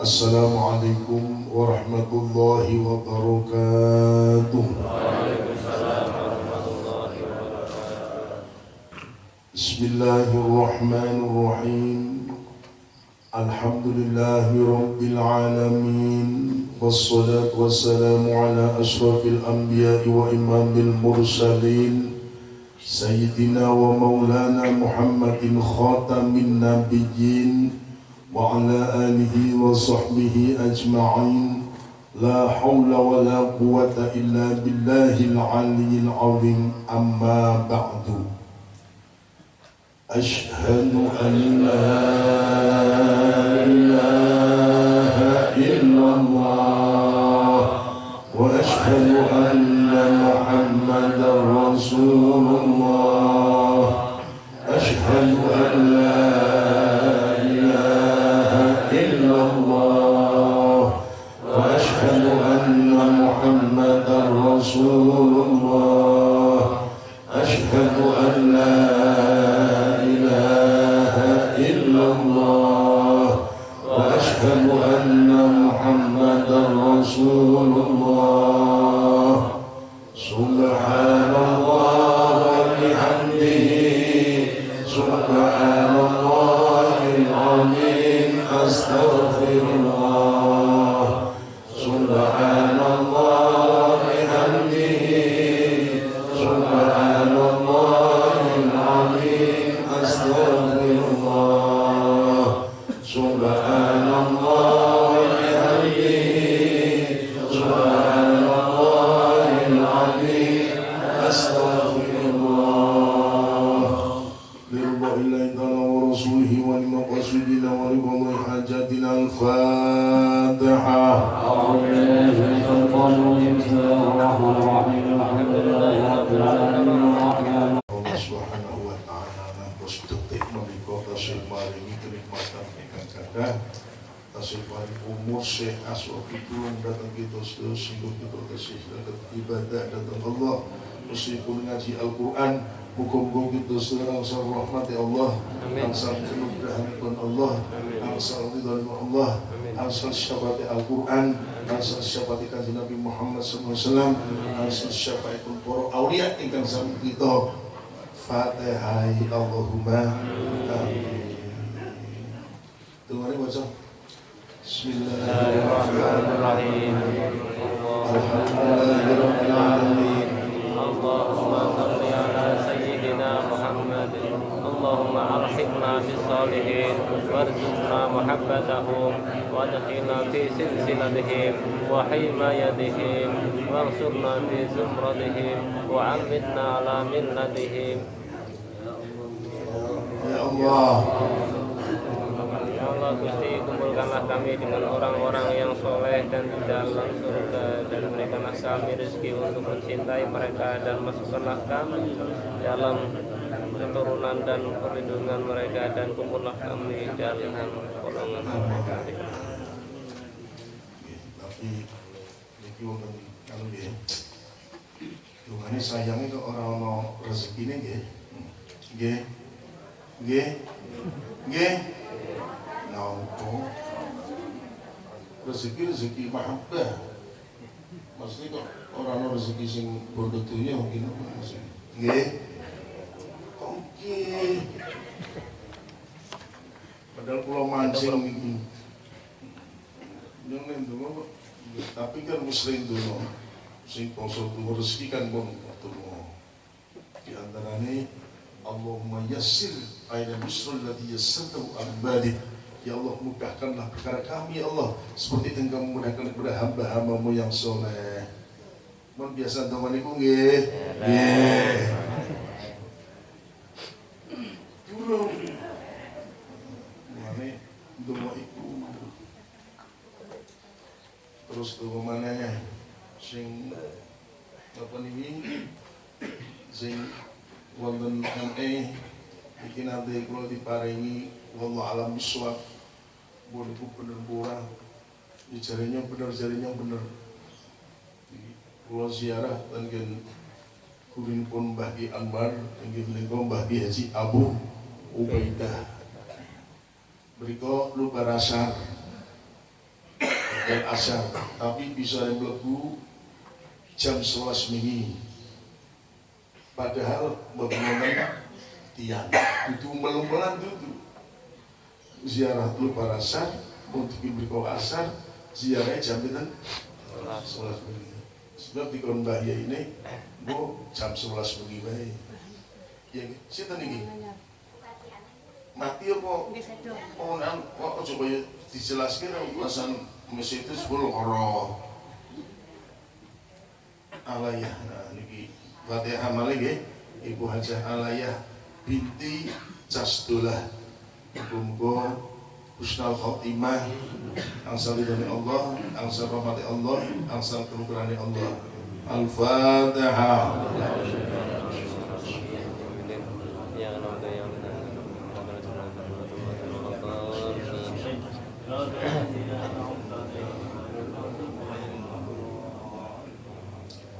السلام عليكم ورحمة الله وبركاته. بسم الله الرحمن الرحيم. الحمد لله رب العالمين والصلاة والسلام على أشرف الأنبياء وإمام المرسلين سيدنا ومولانا محمد خاتم النبيين وعلى آله وصحبه أجمعين. لا حول ولا قوة إلا بالله العلي العظيم. أما بعد. أشهد أن لا إله syafaat kanjeng Nabi Muhammad sallallahu alaihi wasallam. Asma syafaatul poro auliya ingkang sami kita. Fatihai Allahumma. Amin. Tunggu baca. Bismillahirrahmanirrahim. Alhamdulillahirrahmanirrahim Allahumma shalli ala sayyidina سيدنا محمد. اللهم أرحمنا بالصالحين وارزقنا محبتهم وأدخلنا في سلسلتهم وحمايتهم وانصرنا في زمرتهم وعمتنا على ملتهم. Ya Allah Gusti kumpulkanlah kami dengan orang-orang yang soleh dan di dalam surga dan berikanlah kami rezeki untuk mencintai mereka dan masukkanlah kami dalam keturunan dan perlindungan mereka dan kumpullah kami dalam golongan mereka. tapi niki wonten kalau nggih dungane sayange kok ora ana rezekine nggih napa rezeki rezeki mahabbah. Maksudnya kok ora ana rezeki sing bondo dunya mungkin maksudnya nggih. Oke padahal pulau mancing iki. Jangan dulu, tapi kan muslim dulu, sing poso dulu rezeki kan bon dulu. Di antaranya Allahumma yassir ayat nusrul ladhi yassartahu abadi. Ya Allah mudahkanlah perkara kami ya Allah seperti yang kamu mudahkan kepada hamba-hambamu yang soleh. Mun biasa teman iku nggih. Nggih. Dulu. Mane doa iku terus tuh mana sing apa nih sing wonten ME iki nanti kalau diparingi wallah alam biswab boleh ku bener kurang di jarinya bener jarinya bener Pulau ziarah dan gen kurin pun bagi Anwar dan gen lengkong bagi Haji Abu Ubaidah. Berikut lupa rasar dan asar. Tapi bisa yang mlebu jam 11 wingi padahal bagaimana? Tiang. Itu melumpulan itu. Ziarah dulu para asar untuk ibu asar ziarahnya jam itu sebelas. Pagi sebab di kon bahaya ini bu jam sebelas pagi baik ya siapa nih mati apa? Oh nan oh coba ya dijelaskan ulasan mesin itu sepuluh orang alayah nah niki Fatihah malih Ibu Hajah Alayah binti Casdullah Muga husnul khotimah angsal ridhani Allah angsal rahmati Allah angsal kemukurani Allah. Al-Fatihah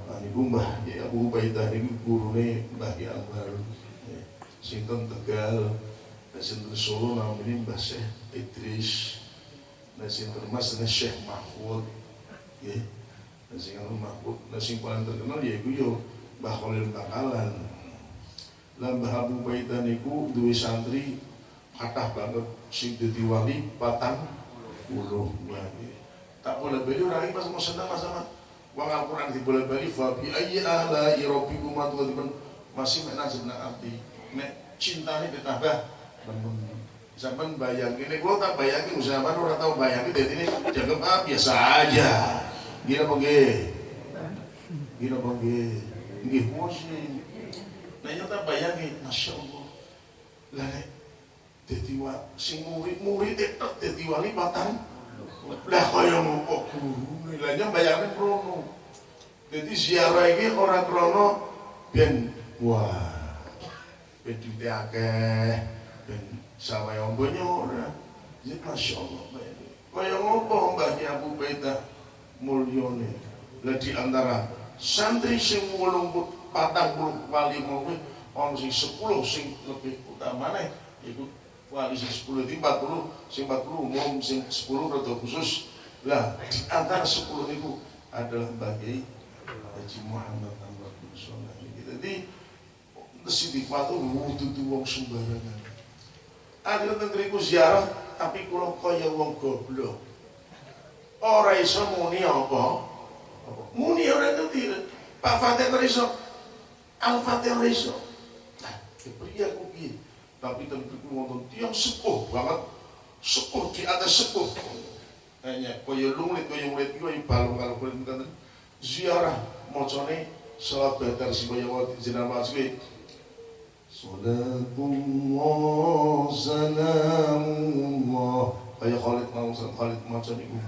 Nah, niku Mbah ya Abu Ubaidah niku gurune Mbah Ki Akbar. Ya, Sinten Tegal, sinten Solo namanya Mbah Syekh Idris. Dan sinten Mas dan Syekh Mahfud. Ya. Dan sing anu Mahfud, sing paling terkenal ya iku yo Mbah Khalil Bakalan. Lah Mbah Abu Ubaidah niku duwe santri kathah banget sing dadi wali patang puluh wali. Tak boleh beli orang pas mau senang mas sama Wang Al-Quran di bulan bali Fabi ayyi ala irabikum atuliban Masih mek nasib nak arti Mek cinta ini ditambah Sampai bayangin ini Kalau tak bayangin Zaman orang tahu bayangin Jadi ini Jangan ah biasa aja. Gila apa nggih? Gila apa nggih? Nggih pusing Nah nyata bayangin Masya Allah. Lah Jadi wa Sing murid-murid itu Jadi wali batang lah kaya ngopo guru nilainya bayangin krono. Jadi ziarah ini orang krono ben wah ben duit akeh ben sama yang banyak ora ya masya Allah kaya ngopo mbaknya Abu Baidah mulyone. Lah di antara santri sing wolung patang puluh wali mau orang sing sepuluh sing lebih utama nih ikut wali sing 10 itu 40 sing 40 umum sing 10 rada khusus. Lah di antara 10 itu adalah bagi Haji Muhammad bin jadi kesidik waktu wudu tuh wong sembarangan akhirnya negeriku ziarah tapi kalau kaya wong goblok. Orang iso muni apa? Muni orang itu Pak Fatih iso. Al-Fatih iso. Nah pria aku gitu tapi tentu wonten tiang sepuh banget. Sepuh di atas sepuh. Hanya kaya lunglit kaya murid kaya balung kalau kulit ziarah mocone salat badar si kaya wati jenama asli Salatullah salamullah kaya Khalid mau Khalid macam itu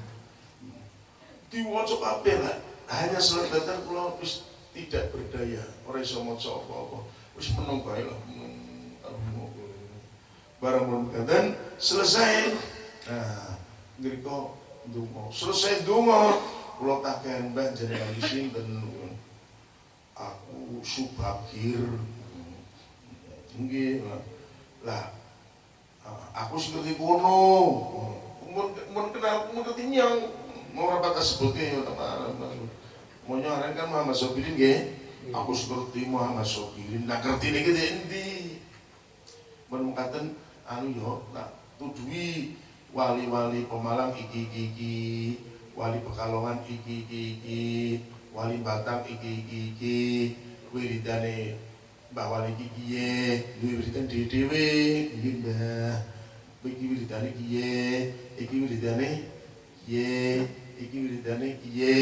diwaca kabeh lah hanya badar kula wis tidak berdaya. Ora iso maca apa-apa. Wis menung lah barang belum dan selesai. Nah ngriko dungo selesai dungo kula taken mbah jenengan sinten aku subakir nggih lah aku sing ngerti kono. Mun mun kenal mun ngerti nyang mau rapat sebutnya ya teman mau nyaran kan Muhammad Sobirin nggih. Aku seperti Muhammad Sobirin nah ngerti niki endi. Mun mengatakan anu yo nak tudui wali-wali Pemalang iki iki iki. Wali Pekalongan iki iki iki. Wali Batang iki iki iki. Wiridane Mbah Wali iki kiye duwe wiridan dhewe iki Mbah. Iki wiridane kiye? Iki wiridane kiye? Iki wiridane kiye?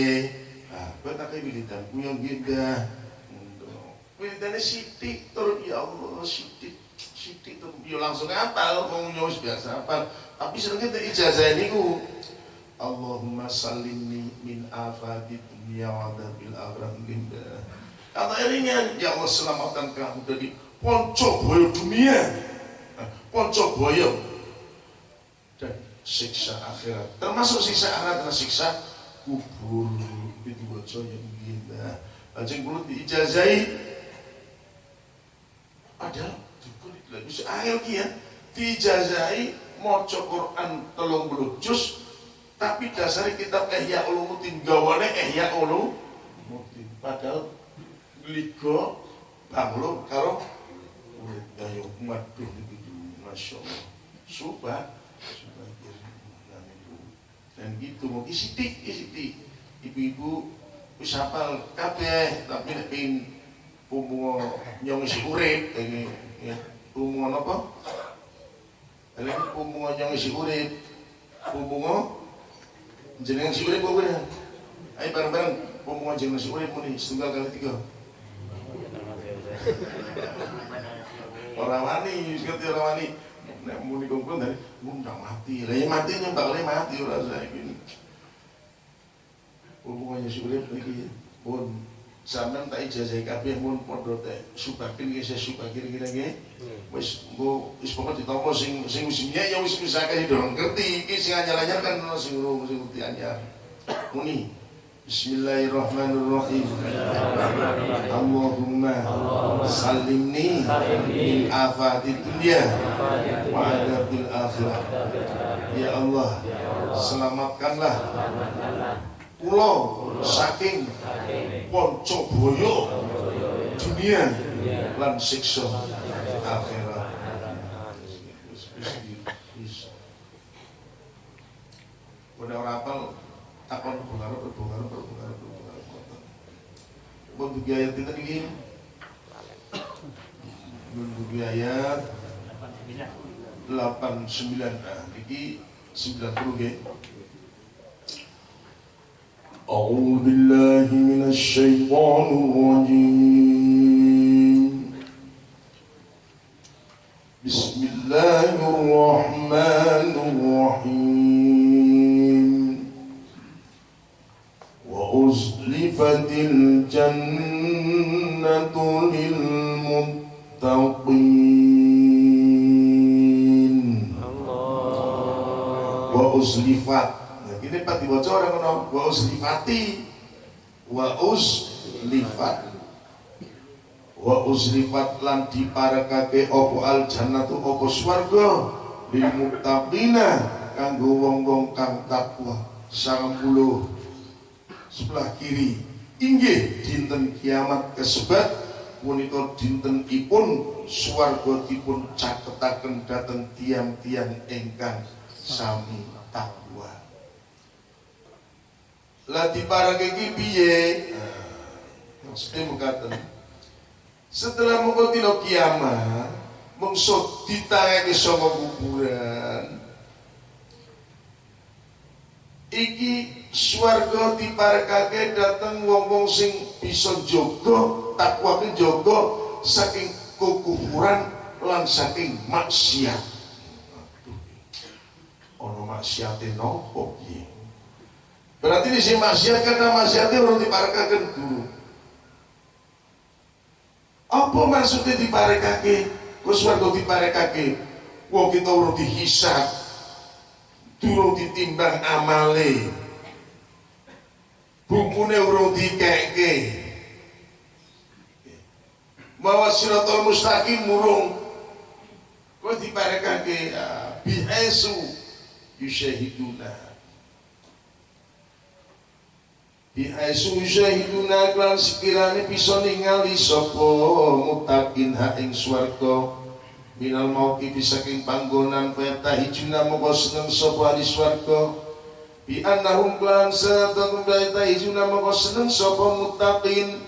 Ah kok tak wiridan ku yo nggih Mbah. Wiridane sithik tur. Ya Allah sithik sidik tuh yo langsung apal mau nyos biasa apal. Tapi senengnya tuh ijazah ini ku Allahumma salimni min afati dunia wa adabil akhirah. Ginda kata eringan ya Allah selamatkan kamu dari ponco boyo dunia ponco boyo dan siksa akhirat. Termasuk siksa akhirat dan siksa kubur. Itu bocor yang ginda Lajeng kulo diijazahi padahal lah bisa angel kian dijazai maca Quran telung puluh Tapi dasarnya kitab Ihya Ulumuddin gawane Ihya Ulumuddin. Padahal ligo banglo karo urip ayo maduh itu Masya Allah. Subah, subah itu. Dan gitu mau isitik, isitik. Ibu-ibu wis hafal kabeh tapi nek pengin umum nyong isi urip ini ya umum apa? Ini umum nyong isi urip umum jenengan si urip apa Ayo bareng-bareng umum jenengan si urip muni setunggal kali tiga orang wani, ngerti orang wani. Nek muni kumpul dari undang mati. Lah ya mati nyembak mati ora saiki hubungannya si urip iki pun sampean tak ijazah kabeh mun padha teh subakin iki saya subakin kira nggih. Wis engko wis pokoke ditampa sing sing wis ya wis bisa akeh dorong ngerti iki sing anyar-anyar kan ono sing sing ngerti anyar. Muni Bismillahirrahmanirrahim. Allahumma salimni min afati dunia wa adabil akhirah. Ya Allah, selamatkanlah pulau saking ponco boyo dunia lan siksa akhirat Pada orang apal takon pengaruh berpengaruh berpengaruh berpengaruh Untuk ayat kita ini Untuk ayat 89 Nah, ini 90 ya أعوذ بالله من الشيطان الرجيم بسم الله الرحمن الرحيم وأزلفت الجنة للمتقين وأزلفت ini pati bocor orang ngono wa uslifati wa uslifat wa uslifat lan diparekake opo al jannatu opo swarga lil muttaqina kanggo wong-wong kang takwa 90 sebelah kiri. Inggih dinten kiamat kesebat punika dinten ipun swarga dipun caketaken dhateng tiang-tiang ingkang sami takwa lah diparake iki piye? Maksudnya mengatakan setelah mengikuti kiamat mungsut ditangake saka kuburan. Iki swarga diparekake dateng wong-wong sing bisa jaga takwa ke jaga saking kekufuran lan saking maksiat. Ono maksiate nopo piye? Berarti di sini maksiat karena orang diparekakan dulu. Apa maksudnya diparekake? Kus warga diparekake. Wong kita urung dihisap. Durung ditimbang amale. Bumune urung dikeke. Bahwa siratul mustaqim murung. Kok diparekake bihasu yusyahiduna Bihaisu syahiduna klan sekiranya bisa ningali sopo mutakin ha ing swarga minal mauki saking panggonan feta hijuna moko seneng sopo ahli swarga bi annahum klan satun feta hijuna moko seneng sopo mutakin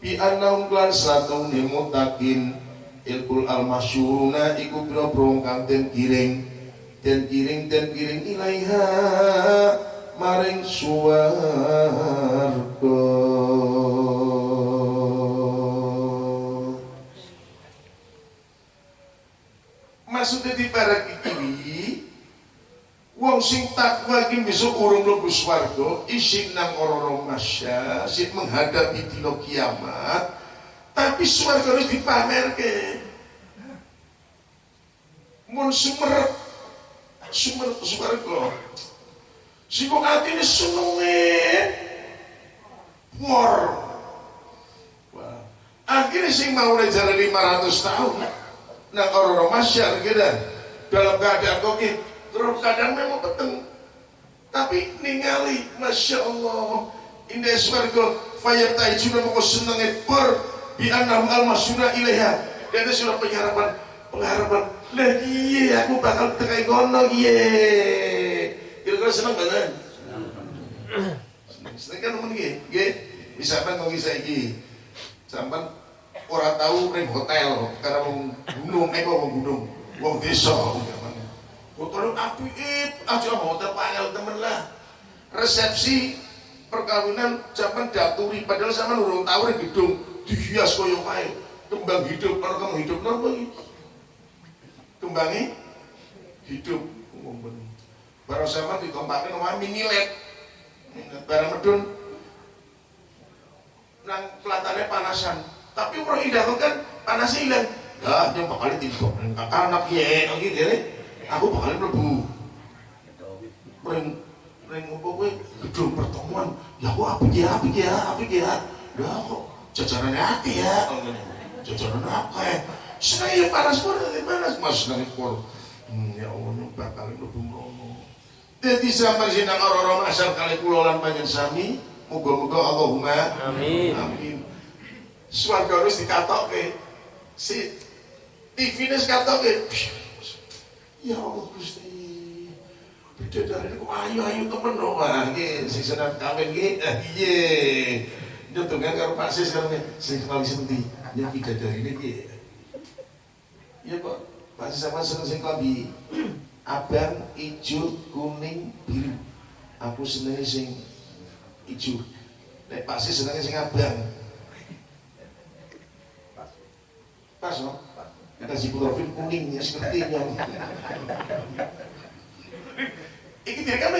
bi annahum klan satun mutakin ilkul al masyuruna iku biro-biro kang den kiring den kiring den kiring ilaiha maring swarga maksudnya di barak iki wong sing takwa iki besok urung mlebu swarga isin nang ora masya sing menghadapi dina kiamat tapi swarga wis dipamerke. Mun sumerep sumerep swarga. Siko ini senenge. War. Akhirnya sing mau jalan 500 tahun nah orang-orang masyar gitu dalam keadaan koki terus kadang memang peteng. Tapi ningali Masya Allah. Indah swarga Fayartai juga mau senengnya per Bi annahum al-masuna ilaiha. Dan itu sudah pengharapan Pengharapan Lah iya aku bakal tekai gono iya Kira-kira seneng gak kan? Seneng Seneng. Kan temen Gini Misalkan kalau saya gini Sampai orang tahu ring hotel karena mau gunung, eh mau gunung, wong desa, hotel api aja hotel panggil temen lah, resepsi perkawinan zaman daturi, padahal sama nurung tahu ring gedung dihias koyo kae, kembang hidup, kalau hidup napa iki? Kembangi hidup, ngomong Barang sama dikompakin mini led, barang medun, nang pelatannya panasan, tapi orang indah kan panasnya hilang. Lah yang bakal timbok anak ya gitu ya aku bakal mlebu. Ring ring apa gue gedung pertemuan. Ya aku apa ya apa ya apa ya? Lah kok jajaran hati ya? Jajaran apa ya saya panas pun panas. Mas nanti pun hmm, ya Allah bakal mlebu mrono. Jadi sampai sini orang-orang asal kali pulau lan panjang sami. Moga-moga Allahumma Amin. amin. Swarga wis dikatokke si TV ini sekatokke ya Allah Gusti. Bidadari ku ayo ayo temen dong wah nggih sing seneng kawin nggih ah iya nyotongan karo Pak Sis karo sing kali sendi ya bidadari ini nggih iya kok Pak Sis sama seneng sing klambi abang ijo kuning biru. Aku senengnya sing ijo. Nek Pak Sis senengnya sing abang. Pas no? Kita si profil kuning ya sepertinya. Iki dia kan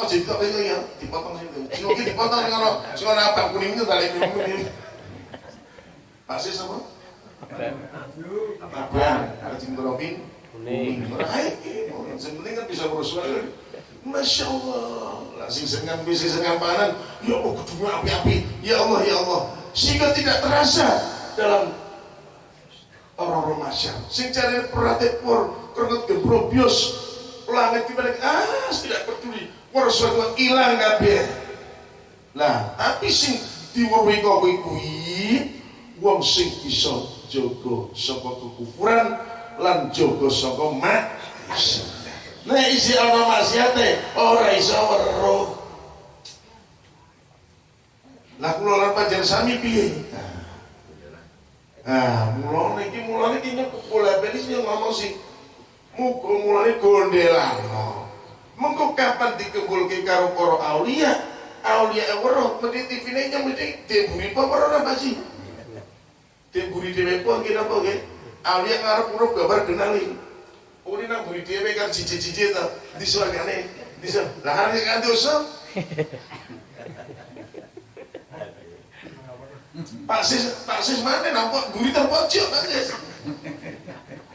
Oh jadi tak boleh ya dipotong situ. Sing oke dipotong ono sing ono abang kuning itu balik kuning. Pasti sama? Abang, ada sing profil Kuning. Hai, sing penting kan bisa wae. Masya Allah, lah sing sengan bisa sengan panan, ya Allah kudu api-api, ya Allah ya Allah, sehingga tidak terasa dalam orang-orang. Sing cari perhatian por, kerut langit di balik, ah tidak peduli, por suatu hilang kabeh. Lah, tapi sing diweruhi kok kuwi wong sing bisa jaga saka kekufuran lan jaga saka maksiat. Nek isi ana maksiate ora iso weruh. Lah kula lan panjenengan sami piye? Nah, mulane iki mulane iki kula belis yang ngomong sih. Muga mulane gondelano. Mengko kapan dikembulke karo para aulia? Aulia weruh mesti TV-ne nyem mesti demburi apa ora apa sih? Demburi dhewe apa nggih napa nggih? Aulia ngarep urip gambar kenali. Oh ini nang buri dhewe kan cici-cici to. Disuargane. Disuar. Lah kan kan dosa. Pak Sis, Pak Sis mana nampak guri terpojok Pak Sis.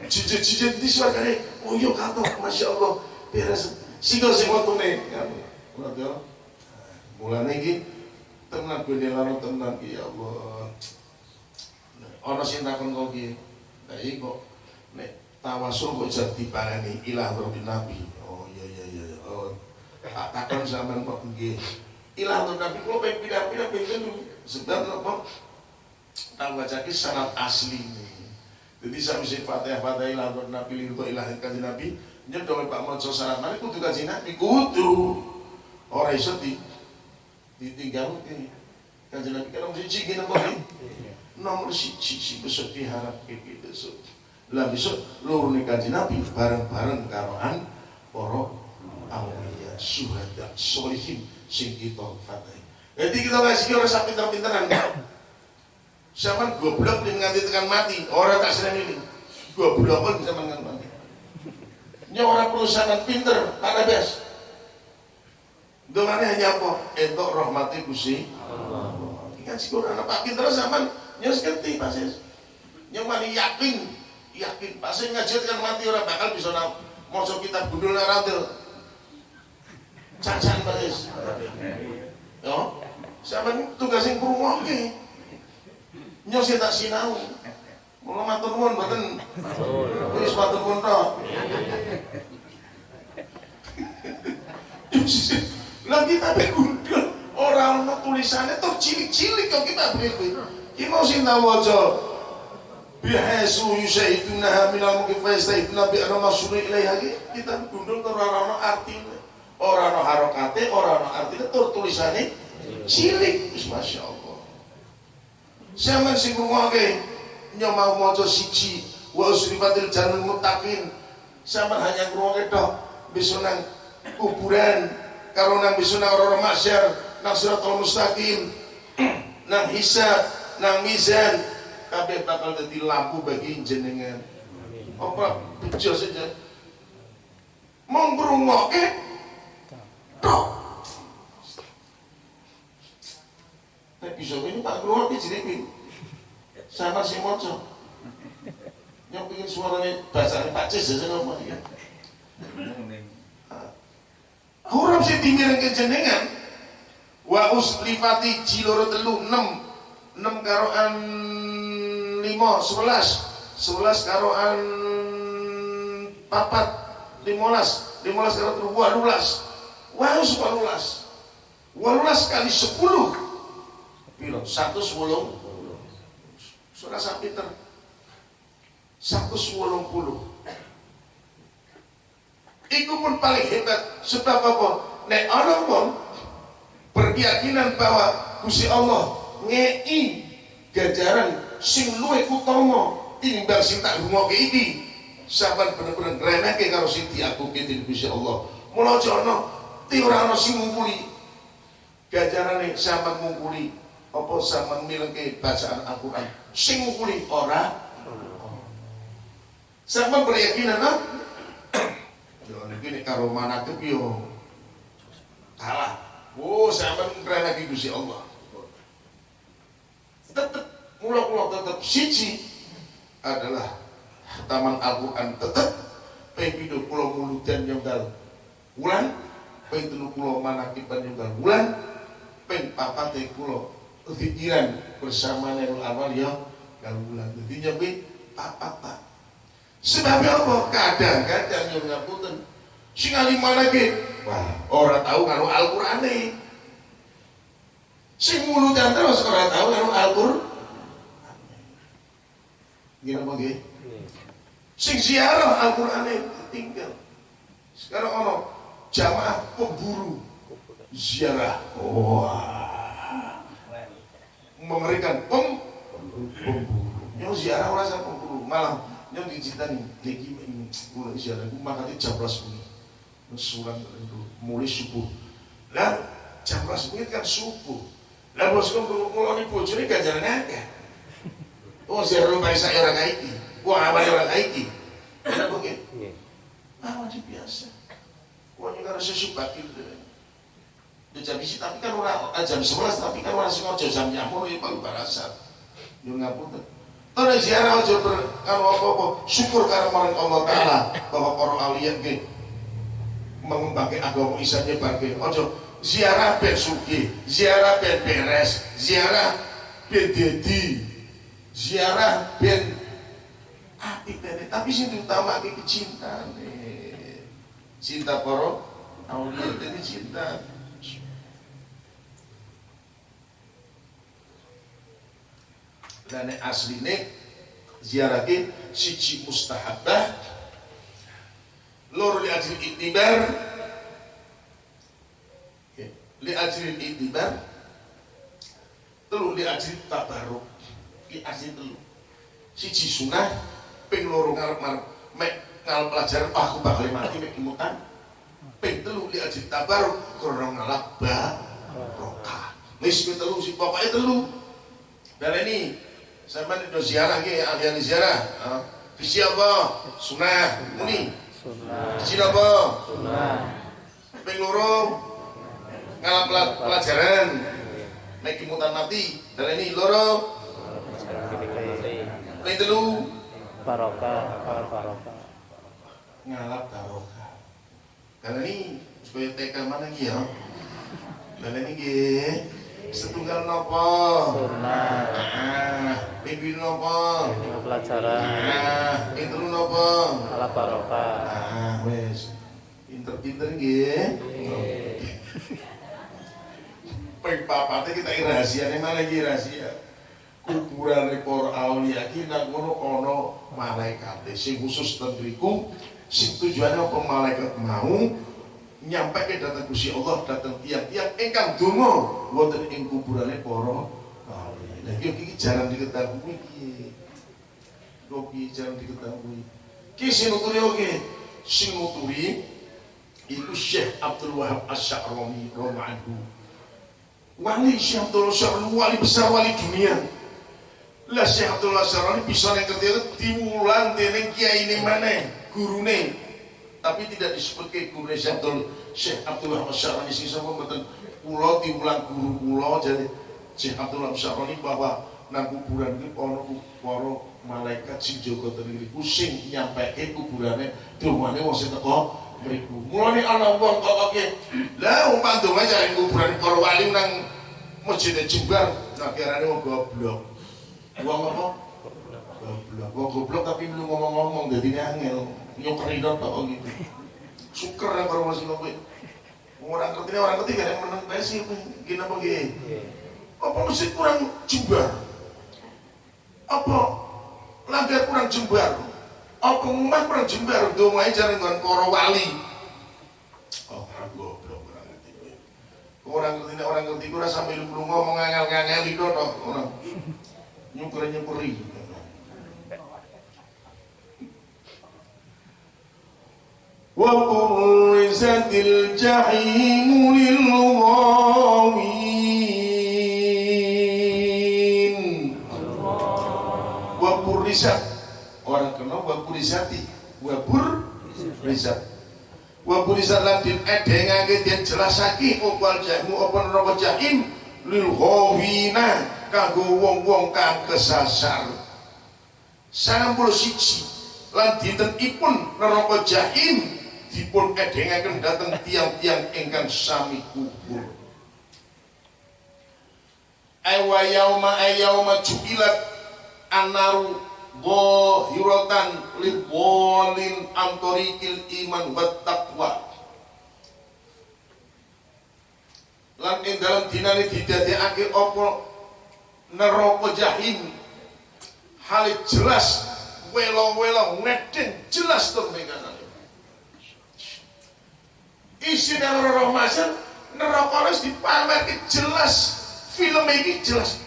Cici-cici di suargane. Oh iya kata, Masya Allah. Beres. Single sing waktu nih. Mulai ya. Mulai iki tenan gue nelano tenan ki ya Allah. Ono sing takon kok ki. Lah iki kok nek tawasul kok jadi diparani ilah Rabbil Nabi. Oh iya iya iya. Oh. Tak takon sampean kok. Ilah Rabbil Nabi kok pengen pindah-pindah pengen dulu. Sebab apa? Tak baca syarat asli. Jadi saya mesti fatihah fatihah ilah Rabbil Nabi liru ilah kaji Nabi. Nyedol Pak Monso syarat mana kudu kaji Nabi kudu. Orang iso di ditinggal ini. Kaji Nabi nomor siji gini apa nih? Nomor siji sih besok diharap kayak besok. Lah besok luruh nih kaji Nabi bareng-bareng karoan para awliya syuhada solihin sing kita fatih. Jadi kita ngasih orang sak pinter-pinteran. Siapa goblok nih nganti tekan mati, orang tak seneng ini. Goblok pun bisa mengan mati. Ini orang perusahaan pinter, tak ada bias. Doanya hanya apa? Entok rahmati kusi. Ingat sih orang apa pinter zaman nyus ngerti pasti. Yang mana yakin, yakin pasti ngajar kan mati orang bakal bisa nak mau kita gundul narantil. Cacan pasti. Yo, sama tugas yang kurung Nyos tak sinau. Mula matur nuwun mboten. Wis matur nuwun tok. sih. Lah kita gundul orang tulisannya tuh cilik-cilik kok kita beli. Ki mau sing tak waca. Bihasu yusaiduna minal mungkin fayastaiduna bi ana masuri ilaiha kita gundul tuh ora ono artine. Ora ono harokate, ora ono artine tur tulisannya cilik. Wis masyaallah. Sampeyan sing ngrungokke nyomau maca siji wa usrifatil jannul muttaqin. Sampeyan hanya ngrungokke tok bisa nang kuburan karo nang bisa nang orang masyar nang siratal mustaqim nang hisab nang mizan kabeh bakal dadi lampu bagi jenengan apa bejo saja mau ngrungokke tok Nek bisa ini tak ngrungokke jenenge sama si moco yang pengen suaranya bahasanya Pak Cis ya ngomong ya Huruf sing dimirengke jenengan wa uslifati telu 6 6 karoan 5 11 11 karoan 4 15 15 karo telu 18 wa us 18 18 kali 10 piro 110 Surah Sapiter 180 Iku pun paling hebat sebab apa? Nek ana wong berkeyakinan bahwa Gusti Allah ngei ganjaran sing luwih utama tinimbang sing tak rungokke iki. Saban bener-bener ngremehke karo sing Gusti Allah. Mula aja ana ti ora ana sing ngungkuli. Ganjarane sampean ngungkuli apa sampean milengke bacaan Al-Qur'an. Sing ngungkuli ora. Sampean berkeyakinan ah? Yo niki nek karo manakib yo kalah. Oh, sampean keren lagi Gusti Allah. Tetep mula-mula tetep siji adalah taman Al-Qur'an tetep ping pulau muludan nyonggal wulan ping telu pulau manakiban nyonggal wulan ping papate pulau pikiran bersama Nailul ya wulan. Jadi nyampe papat tak Sebabnya apa? Kadang-kadang yang ngapunten sing alimah lagi. Wah, orang tahu kalau Al-Qur'an nih. Sing mulutan terus orang tahu kalau Al-Qur'an. Gini apa nggih? Sing Al-Qur'an tinggal. Sekarang ono jamaah pemburu ziarah. Wah. Mengerikan pem pemburu. Yang ziarah orang pemburu. Malah yang dicintani lagi mulai ziarah aku makanya jam belas bunyi surat itu mulai subuh. Lah jam belas bunyi kan subuh. Lah bos kau kalau nih bojone ganjaran akeh. Oh ziarah rumah saya orang kaiki. Wah apa orang kaiki. Oke ah wajib biasa. Wah ini karena sesuatu ya jam isi tapi kan orang jam sebelas tapi kan orang sengaja jam nyamuk ya paling barasan yang ngapunten. Karena ziarah aja ber kalau apa-apa syukur karena marang Allah Taala bahwa para awliya ke mengembangkan agama Islam bagi ojo ziarah ben suki, ziarah ben beres, ziarah ben dedi, ziarah ben api ben tapi sing utama cinta nih cinta para awliya jadi cinta dan asline ziarah siji mustahabah loro li ajri iktibar li ajri iktibar telu li ajri tabaruk ki asli telu. Siji sunah ping loro ngarep ngarep mek ngalap pelajaran oh, aku bakal mati mek imutan ping telu li ajri tabaruk krono ngalap barokah wis telu si pokoknya telu. Dan ini Sampai itu ziarah ke ahli ziarah. Visi apa? Sunnah. Muni. Visi apa? Sunnah. Ping loro ngalap pelajaran. Naik imutan mati. Dan ini loro. Ping telu Barokah, barokah. ngalap barokah. Dan ini supaya TK mana nih ya? Dan ini nggih setunggal nopo? Sunnah. Ah, minggu nopo? Pelajaran. Ah, itu nopo? Ala barokah. Ah, wes. Pinter-pinter nggih. ping papate kita rahasiane malah iki rahasia kuburan para aulia nang ngono ana malaikat sing khusus ten sing tujuannya apa malaikat mau nyampe ke datang Gusti Allah datang tiang-tiang ingkang donga wonten ing kuburane para aulia. Lah iki jarang diketahui iki. Iki jarang diketahui. Ki sing nuturi oke, sing nuturi itu Syekh Abdul Wahab Asy-Sya'rani radhiyallahu Wali Syekh Abdul Sya'rani wali besar wali dunia. Lah Syekh Abdul Sya'rani bisa nek ketika diwulan dening kiai ini mana gurune tapi tidak disebut ke guru Abdul Syekh Abdul Wahab Asy-Sya'rani sing sapa mboten kula guru kula jadi Syekh Abdul Asy-Sya'rani bahwa nang kuburan iki ana para malaikat sing jaga ten mriku sing nyampeke kuburane dongane wong sing teko mriku. Mulane ana wong kok oke. Lah wong pandonga cari kuburan para wali nang masjid Jember, nah kirane wong goblok. Wong apa? Goblok. Wong goblok tapi lu ngomong-ngomong dadi angel. Nyokeri tok kok gitu. Syukur nang karo masih kowe. Orang ngerti orang ada yang menang pesi gini apa gini apa masjid kurang jembar apa langgar kurang jembar apa ngomong kurang jembar dongai jaring dengan para wali oh orang goblok orang ngerti orang ngerti orang ngerti kurang sambil lu ngomong ngangel-ngangel itu orang nyukuri-nyukuri وبرزت الجحيم للغاوين وبرزت orang kena waburizati wabur rizat waburizat lan din edengake den jelasake opal jahmu apa neraka jahim lil ghawina kanggo wong-wong kang kesasar 91 lan dinten ipun neraka jahim dipun edengaken dateng tiang-tiang ingkang sami kubur. Ewa yauma ayauma jubilat anaru zahiratan libolin antorikil iman wa taqwa. Lan ing dalam dinane didadekake neraka jahim. Hal jelas welo-welo ngeden jelas tur isi neraka Ramadan neraka wis dipamerke jelas. Film ini jelas.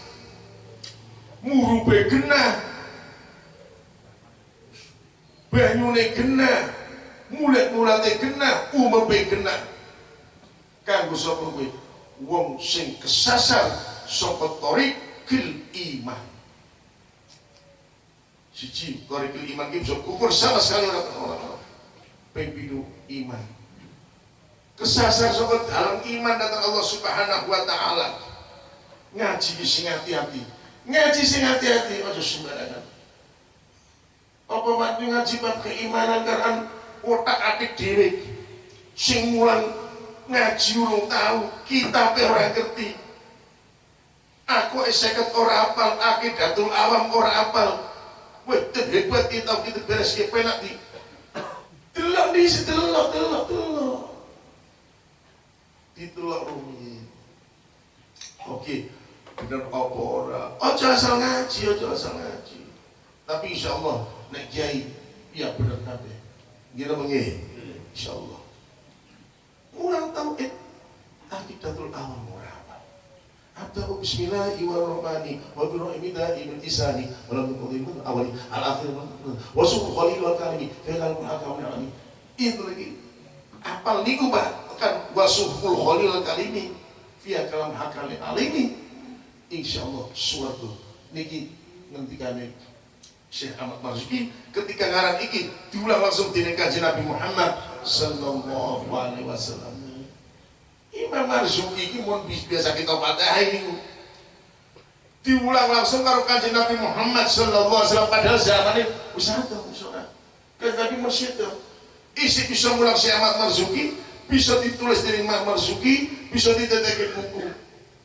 Murube genah. Banyune genah. Mulat-mulate genah. Umebe genah. Kanggo sapa kowe? Wong sing kesasar saka torikil iman. Siji torikil iman ki bisa ukur sama sekali. Orang pembidu iman kesasar saka dalam iman datang Allah Subhanahu wa taala. Ngaji sing hati-hati. Ngaji sing hati-hati aja sembarangan. Apa mati ngaji bab keimanan? Karena otak atik dewe sing mulang ngaji urung tahu kita ora ngerti. Aku eseket ora apal akidatul awam ora apal. Weh hebat kita kita beres ya penak di. Delok di delok delok delok ditelok rumi oke bener apa ora ojo asal ngaji ojo asal ngaji. Tapi insya Allah nek kiai ya bener kabeh. Ngira mengi insyaallah. Kurang tauhid akidatul awam ora apa. Abdahu bismillahirrahmanirrahim wa bi da'imin isani wa lam awali. Al akhir wa suku khalil wa kalimi fa akam alami itu lagi. Apal niku bah kan wasuful khalil kalimi via kalam hakal alimi insyaallah suatu niki ngentikane Syekh Ahmad Marzuki ketika ngarang iki diulang langsung di kaji Nabi Muhammad sallallahu alaihi wasallam. Imam Marzuki ini mau biasa kita fatah ini diulang langsung karo kaji Nabi Muhammad sallallahu alaihi wasallam padahal zaman ini usaha tuh usaha kan Nabi masih itu isi bisa mulang Syekh Ahmad Marzuki bisa ditulis dari Imam Marzuki bisa ditetekin buku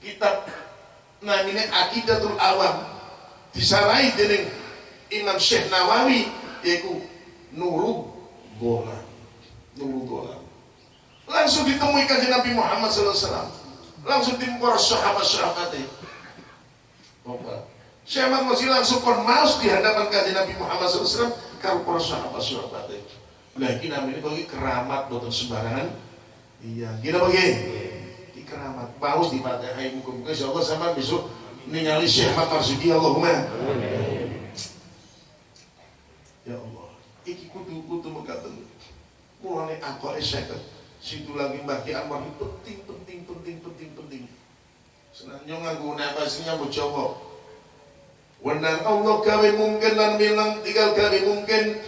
kitab namanya Akidatul Awam. Disarai dengan Imam Syekh Nawawi yaitu Nurul Bola Nurul Bola langsung ditemui kajian Nabi Muhammad SAW langsung timpor sahabat-sahabatnya Syekh Ahmad Masih langsung kon maus di hadapan kajian Nabi Muhammad SAW kalau para sahabat-sahabatnya lah ini namanya keramat buatan sembarangan iya gini bagi. Di keramat maus di fatihah muka-muka. Insya Allah sama besok ningali Syekh Ahmad Marsudi Allahumma. Ya Allah iki kudu kudu mengatakan mulane angkore seket. Situ lagi bagi Anwar ini penting penting penting penting penting. Senangnya nganggo nafasnya mau Jawa Wenang Allah gawe mungkin lan bilang tinggal gawe mungkin.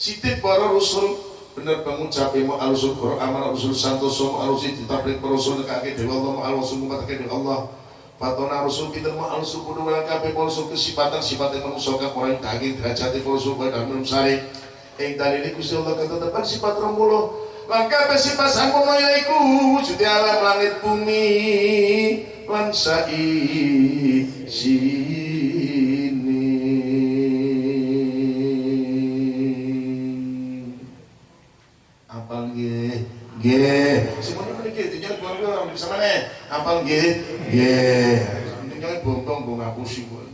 Sitik para rasul bener bangun capek mau alusul Quran amal alusul santoso mau alusul ditabrik para rasul nekake dewa Allah mau alusul mumatake dewa Allah. Fatona Rasul kita mau alusul kudu wala kabeh rasul kesifatan sifatnya manusia kang orang daging derajat rasul bae dan minum sari. Ing dalile Gusti Allah ketetapan sifat 20 lan kabeh sifat samono yaiku wujude alam langit bumi. Lan sai nggih semuanya mriki tujuan keluarga orang bisa mana apal nggih nggih intinya bontong go ngapusi kok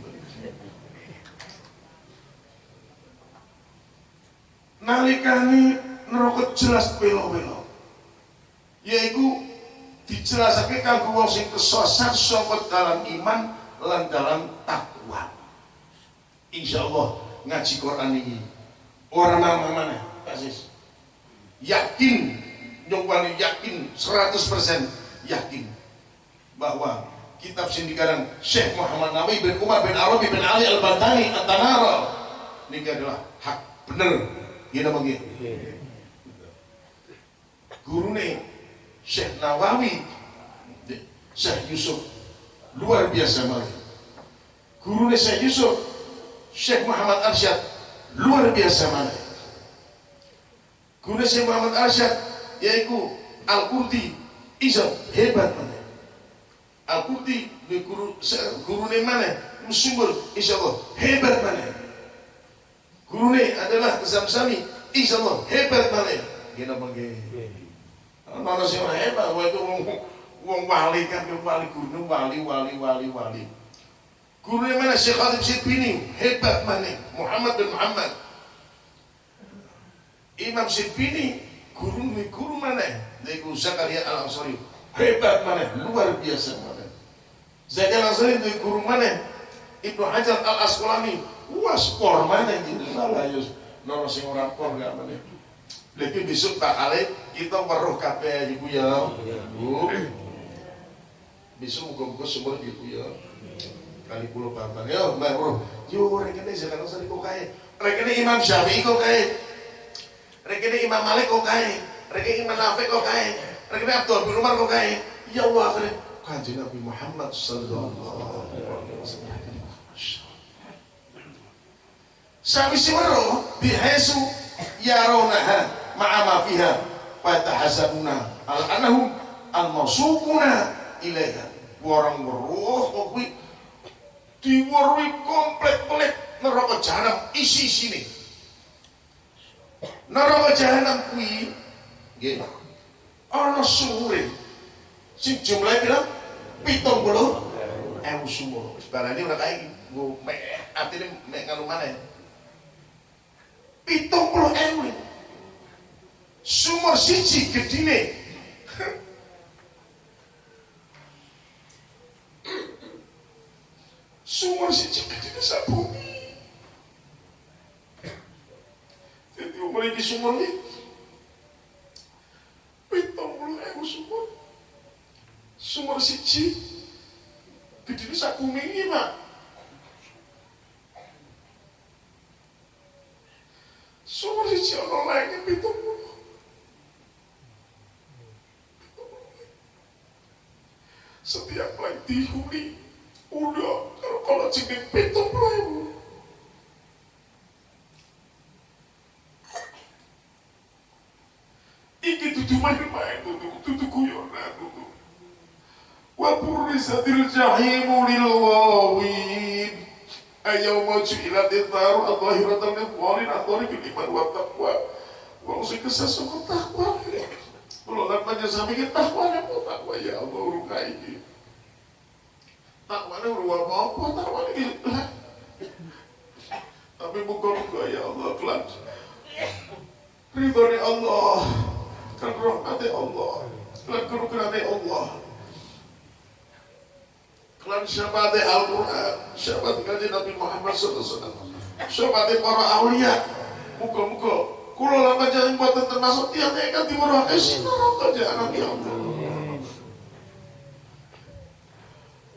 nalikane neraka jelas pelo-pelo. Yaiku dijelasake kanggo wong sing kesasar saka dalam iman lan dalam takwa. Insyaallah ngaji Quran ini orang mana mana kasis yakin nyongwani yakin 100% yakin bahwa kitab sindikarang Syekh Muhammad Nawawi bin Umar bin Arabi bin Ali Al-Bantani At-Tanara ini adalah hak bener gini bagi guru nih Syekh Nawawi Syekh Yusuf luar biasa malah guru nih Syekh Yusuf Syekh Muhammad Arsyad luar biasa malah guru Syekh Muhammad Arsyad yaitu Al-Qurti Isa hebat mana Al-Qurti guru guru nih mana? Sumber insya Allah hebat mana guru nih adalah Zamzami insya Allah hebat mana gini bagi mana sih orang hebat wah itu wong wong wali kan wali guru wali wali wali wali. Guru nih mana? Syekh Khatib Sirpini hebat mana Muhammad bin Muhammad. Imam Sirpini guru guru mana? Iku Zakaria Al Ansari hebat mana? Luar biasa mana? Zakaria Al Ansari itu guru mana? Ibnu Hajar Al Asqalani wah skor mana gitu malah yus nono sing orang kor gak mana? Lebih besok tak kali kita weruh kabeh ibu ya. Bu. Besok muka-muka semua ibu ya. Kali pulau papan ya mbak bro yo rekene Zakaria Al Ansari kok kae? Rekene Imam Syafi'i kok kae rekene Imam Malik kok kae Reki Imam Nafi kok kae, Reki Abdul bin Umar kok kae. Ya Allah akhirnya kanjeng Nabi Muhammad sallallahu alaihi wasallam. Sami siwaro bihasu yaronaha ma'a ma fiha wa tahasabuna al anahum al mausukuna ilaiha. Orang weruh kok kuwi diweruhi komplek-komplek neraka jahanam isi sini. Neraka jahanam kuwi Nggih. Ana sumure. Sing jumlahe pira? 70 ewu sumur. Wis barane ora kae nggo mek atine mek nganu maneh. 70 ewu. Sumur siji gedine. Sumur siji gedine sak. Jadi umur iki sumur iki pitung puluh ewu sumur. Sumur siji. Gedene sak bumi iki mak sumur siji ana lainnya pitung puluh. Setiap lain dihuni. Udah kalau kalau jeneng pitung puluh ewu iki dudu main-main dudu dudu guyonan dudu lil wawin ayyawma ju'ilat taru adhahiratan lil qalin adhari iman wa taqwa wong kesesuk takwa Kalau nak tanya sampai kita takwa ya takwa ya Allah rukai ini udah apa-apa lah. Tapi muka-muka ya Allah kelan. Ridhoni Allah. Kan Allah. Kerukunani Allah. Kelan syabati Al-Quran. Syabati kaji Nabi Muhammad SAW. Syabati para awliya. Muka-muka. Kulo lama jangan buatan termasuk tiang nekat di murah sinarok aja anak ya Allah.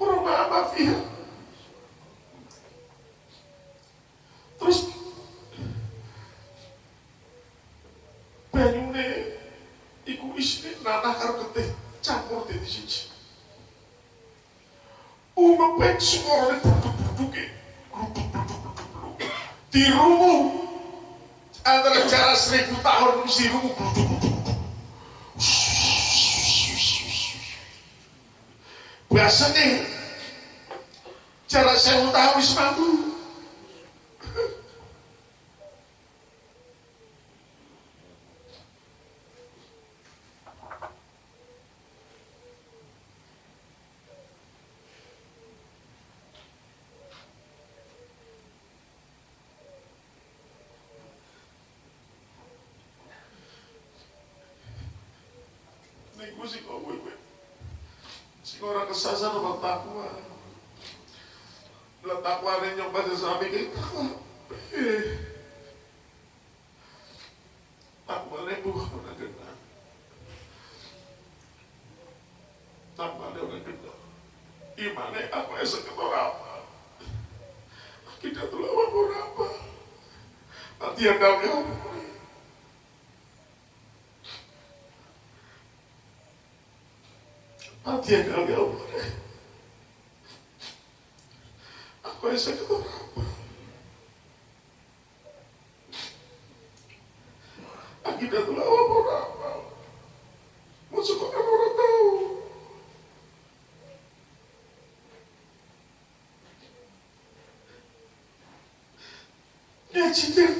Orang maaf ya. Terus banyune iku isine nanah karo getih campur dadi siji. Umepek suarane duduk-duduke. Dirumuh antara jarak seribu tahun mesti rumah biasanya jarak seribu tahun wis mampu Sing ora kesasar ora takwa. Lah takwa ne nyong pada sami ki. Eh. Takwa ne bukan ora kena. Takwa ne ora kena. Imane apa yang seketor apa? Kita tuh lawan apa? Nanti yang kau Mati yang kali Allah. Aku yang sakit orang apa? Akidah tuh lawan orang apa? Masuk orang orang tahu. Ya cinta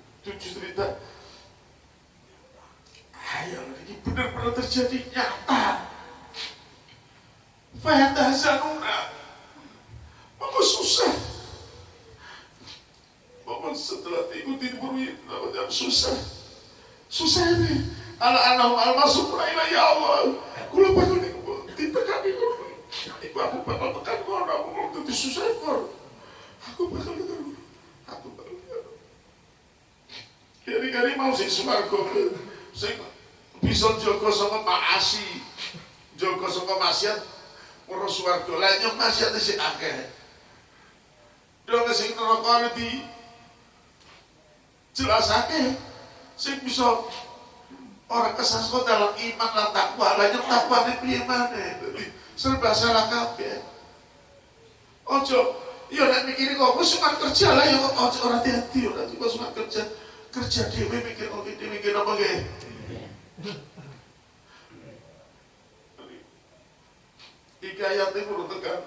tutu cerita. Ayo, ini benar-benar terjadi nyata. Fahata Zanuna. Maka susah. Bapak setelah ikuti berwin, namanya susah. Susah ini. Anak-anak al masuk ila ya Allah. Kula bakal di ditekan di kono. Iku aku bakal tekan kono, aku mau dadi susah kor. Aku bakal tekan. Aku bakal tekan. Kiri-kiri mau sing sumargo sing bisa jaga saka maasi. Jaga saka maksiat ora swarga. Lah nyok maksiat sing akeh. Dong sing neraka di jelasake sing bisa orang kesasar dalam iman lan takwa lah nyok takwa ne piye serba salah kabeh ojo ya nek mikiri kok wis cuma kerja lah ya kok ojo ora hati-hati ora cuma cuma kerja kerja dhewe mikir kok iki mikir apa Iki ayat itu urut tekan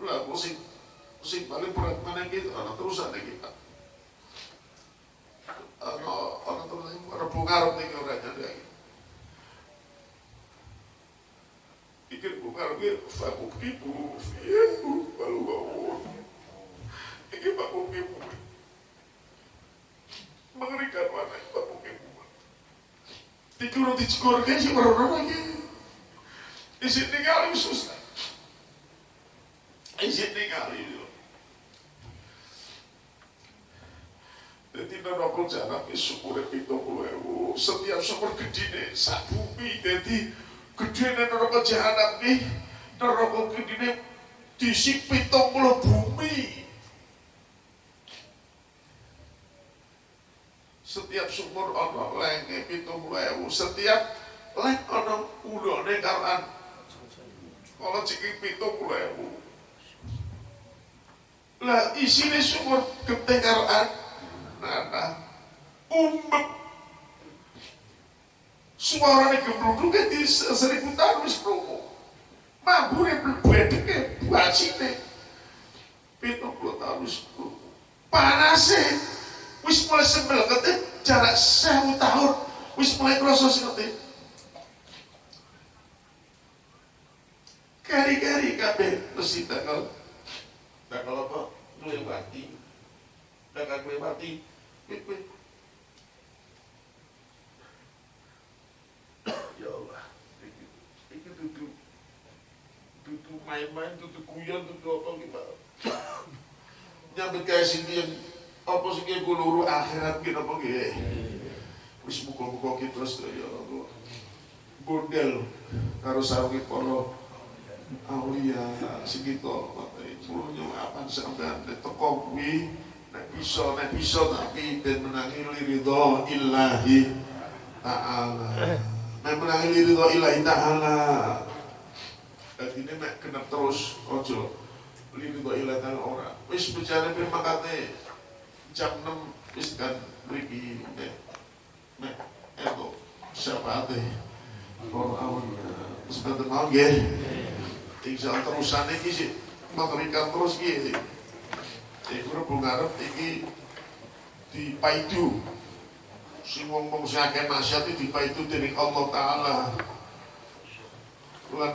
lah sing sing paling berat mana gitu anak terusan kita ano ano to lang rebung ngarep ning ora nyadai ikir bungar gue fakuk ibu ya balu bawu iki fakuk ibu mengerikan mana fakuk ibu dikuro dicikor kan sih merono lagi isin tinggal susah isin tinggal itu Jadi neraka jarak syukure pitung puluh ewu Setiap sumur gedine sak bumi Jadi gedine neraka jahanam nih. Neraka gedine disi pitung puluh bumi setiap sumur ono lenge pitung ewu. Setiap leng ono udone karan kalau ciki pitung ewu. Lah isine sumur gede karan nana umbek. Suaranya gebluduknya di seribu tahun wis mabure bedeke bacine pitung puluh tahun wis promo panasnya wis mulai sembel ketik jarak sewu tahun. Wis mulai kroso sinete kari-kari kabeh mesti tanggal tanggal apa? Melewati tanggal wit ya Allah iki iki dudu dudu main-main dudu guyon dudu apa kita nyambut kayak sini yang apa sih kayak luru akhirat gitu apa gitu wis muka-muka kita terus ya Allah bondel karo sarungi para aulia segitu puluhnya apa sampean teko kuwi nek bisa nek bisa tapi ben menangi liridho illahi ta'ala. Nek menangi liridho illahi ta'ala. Jadi ini nek kena terus ojo liridho illahi ta'ala ora. Wis bicara firman kate jam 6 wis kan mriki nek. Nek eto syafaate para awalnya terus kata mau nggih. Tinggal terusan iki sih. Memberikan terus iki iku rebu ngarep iki dipaidu. Sing wong-wong sing akeh maksiat iki dipaidu dening Allah taala. Lan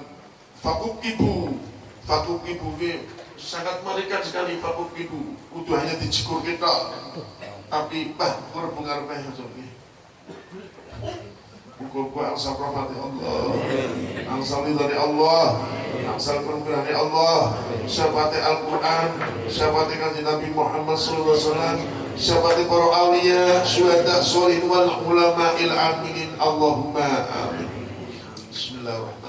fakuk ibu fakuk ibu ki sangat mengerikan sekali fakuk ibu. Kudu hanya dicekur kita. Tapi bah rebu ngarep ae Muka-muka angsal rahmati Allah. Angsal dari Allah. Angsal permulaan Allah. Syafati Al-Quran? Syafati kanji Nabi Muhammad SAW Syafati para awliya Syuhada solin wal ulama il aminin Allahumma amin. Bismillahirrahmanirrahim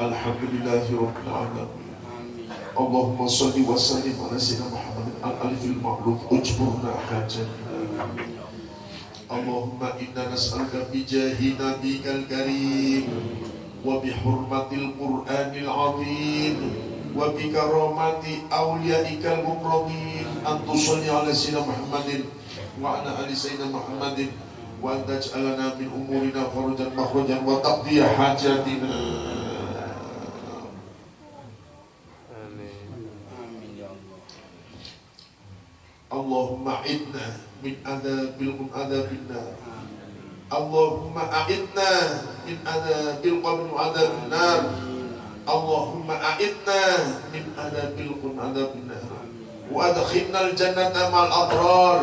Alhamdulillahi Rabbil Alamin Allahumma salli wa sallim ala Sayyidina Muhammadin al-alifil ma'luf Ujburna hajatna اللهم إنا نسألك بجاه نبيك الكريم وبحرمة القرآن العظيم وبكرامة أوليائك المكرمين أن تصلي على سيدنا محمد وعلى آل سيدنا محمد وأن تجعلنا من أمورنا فرجا مخرجا وتقضي حاجاتنا Allahumma a'idna min adabil ada nar. Allahumma a'idna min ada bil wa ada nar. Allahumma a'idna min ada bil wa ada nar. Wa adkhilna al jannata ma'al abrar.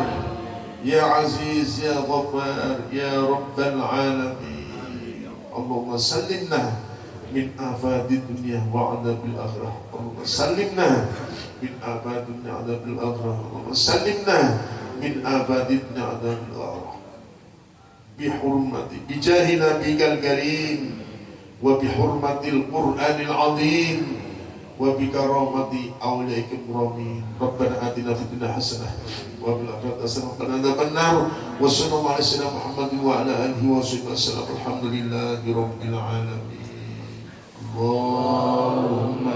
Ya aziz ya ghaffar ya rabbal alamin. Allahumma sallimna min afadid dunya wa akhirah. Allahumma sallimna min abadin adzabil salimna min abadin adzabil aghram bihurmati bijahi nabikal karim wa bihurmatil qur'anil azim wa bikaramati awlaikum ramin Rabbana atina hasanah wa fil akhirati hasanah wa nar wa sallallahu alaihi wasallam Muhammadin wa ala alihi wa sahbihi wasallam alhamdulillahi rabbil alamin Allahumma